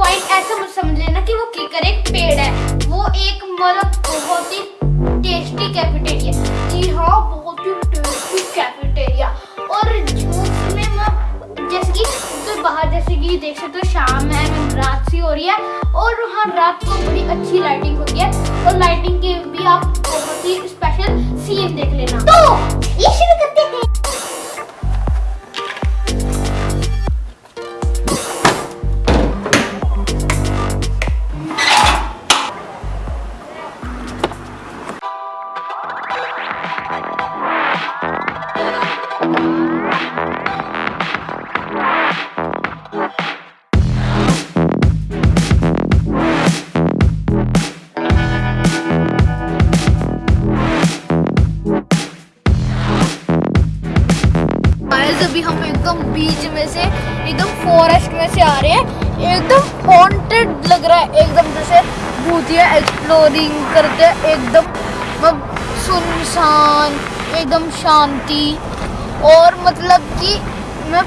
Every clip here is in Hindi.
पॉइंट ऐसा मत समझ लेना कि वो किकर एक पेड़ है। वो एक मतलब बहुत ही टेस्टी कैफेटेरिया जी हाँ बहुत ही टेस्टी कैफेटेरिया और उसमें मैं जैसे कि तो बाहर, जैसे कि देख सकते हो, शाम है, रात सी हो रही है। और वहाँ रात को बड़ी अच्छी लाइटिंग होती है। और लाइटिंग के भी आप बहुत ही स्पेशल सीन देख लेना। तो ये शुरू करते हैं। अभी हम एकदम बीच में से, एकदम फॉरेस्ट में से आ रहे हैं। एकदम हॉन्टेड लग रहा है, एकदम जैसे भूतिया एक्सप्लोरिंग करते हैं, एकदम मतलब सुनसान, एकदम शांति। और मतलब कि मैं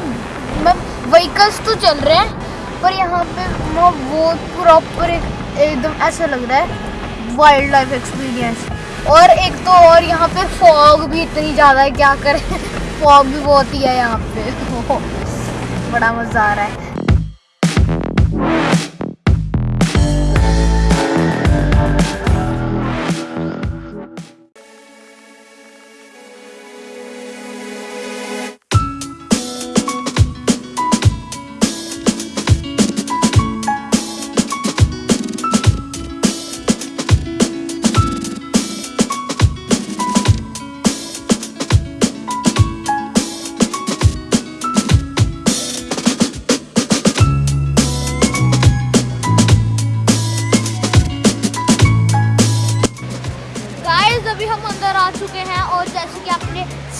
मैं व्हीकल्स तो चल रहे हैं, पर यहाँ पे मैं वो प्रॉपर एकदम ऐसा लग रहा है वाइल्ड लाइफ एक्सपीरियंस और एक तो और यहाँ पे फॉग भी इतनी ज़्यादा है, क्या करें? फॉग भी बहुत ही है यहाँ पे। बड़ा मज़ा आ रहा है।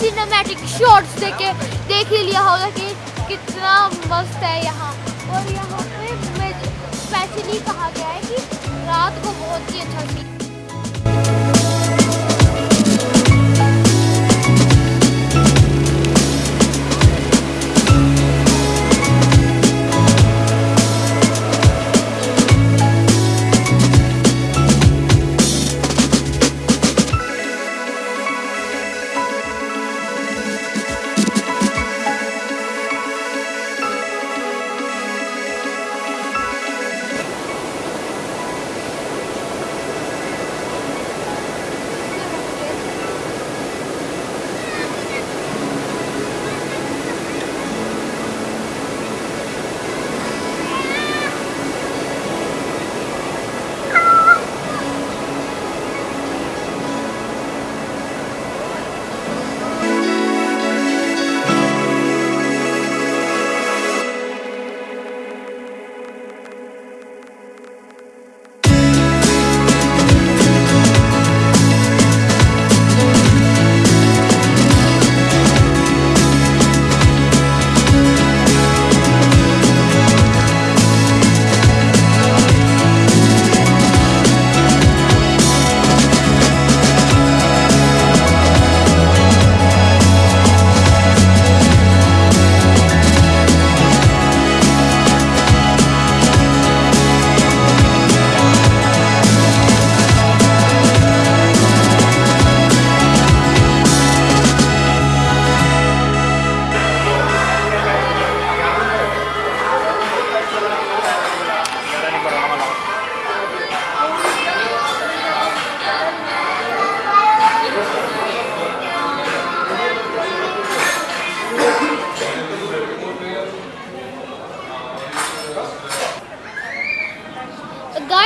सिनेमैटिक शॉट्स देखे देख ही लिया होगा कि कितना मस्त है यहाँ। और यहाँ पे स्पेशली कहा गया है कि रात को बहुत ही अच्छा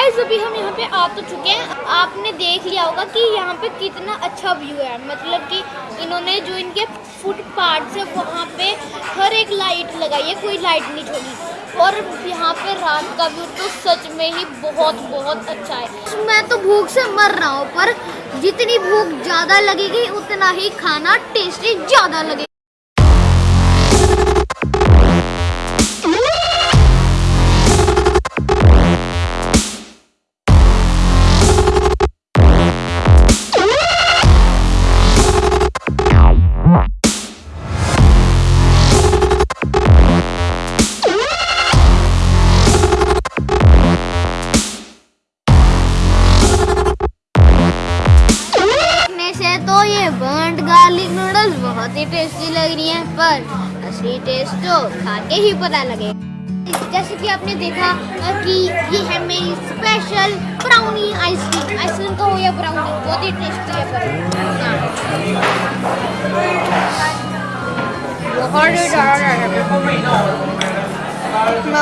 गाइस अभी हम यहाँ पे आ तो चुके हैं। आपने देख लिया होगा कि यहाँ पे कितना अच्छा व्यू है। मतलब कि इन्होंने जो इनके फुट पार्ट है, वहाँ पे हर एक लाइट लगाई है, कोई लाइट नहीं छोड़ी। और यहाँ पे रात का व्यू तो सच में ही बहुत बहुत अच्छा है। मैं तो भूख से मर रहा हूँ, पर जितनी भूख ज़्यादा लगेगी, उतना ही खाना टेस्टी ज़्यादा लगेगा। पर असली टेस्ट तो खा के ही पता लगे। जैसे कि आपने देखा कि ये है मेरी स्पेशल ब्राउनी आइसक्रीम आइसक्रीम का हो या ब्राउनी बहुत ही टेस्टी है पर। हाँ।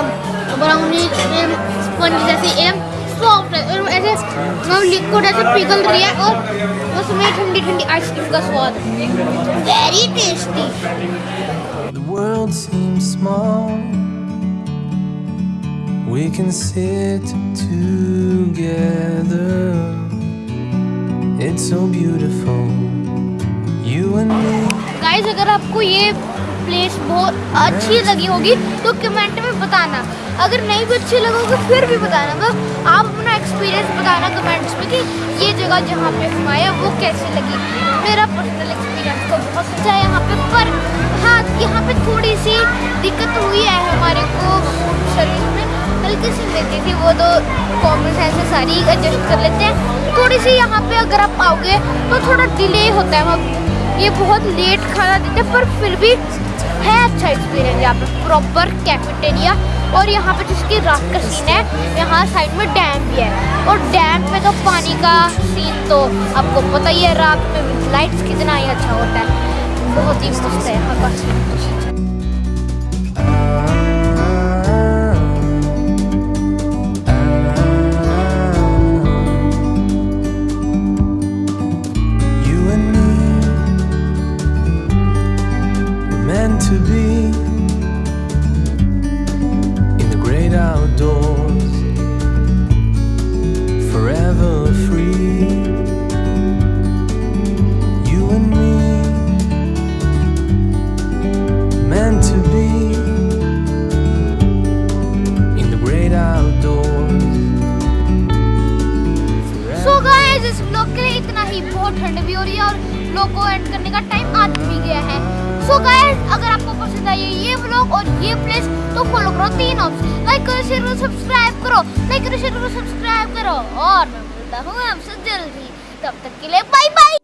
ही ब्राउनी स्पंज जैसी एकदम सॉफ्ट है और ऐसे मतलब लिक्विड ऐसे पिघल रही है और उसमें ठंडी ठंडी आइसक्रीम का स्वाद very tasty The world seems small. We can sit together. It's so beautiful. You and me. Guys अगर आपको ये प्लेस बहुत अच्छी लगी होगी। तो कमेंट में बताना। अगर नहीं भी अच्छी लगोगी, फिर भी बताना। मतलब आप अपना एक्सपीरियंस बताना कमेंट्स में कि ये जगह जहाँ पे आए, वो कैसी लगी। मेरा पर्सनल एक्सपीरियंस तो बहुत अच्छा है यहाँ पे, पर हाँ यहाँ पे थोड़ी सी दिक्कत हुई है हमारे को सर्विस में। हल्की सी देती थी, वो तो कॉमन सेंस सारी एडजस्ट कर लेते हैं। थोड़ी सी यहाँ पे अगर आप आओगे तो थोड़ा डिले होता है। वहाँ ये बहुत लेट खाना देते हैं, पर फिर भी है अच्छा एक्सपीरियंस यहाँ पे प्रॉपर कैफेटेरिया और यहाँ पे जिसकी रात का सीन है, यहाँ साइड में डैम भी है। और डैम में तो पानी का सीन तो आपको पता ही है, रात में लाइट्स कितना ही अच्छा होता है। बहुत ही मस्त है यहाँ का। सीन to be है ये ब्लॉग और ये प्लेस तो फॉलो करो तीन ऑप्शन लाइक करो शेयर करो सब्सक्राइब करो। लाइक करो शेयर करो सब्सक्राइब करो। और मैं मिलता हूँ आपसे जल्दी। तब तक के लिए बाय बाय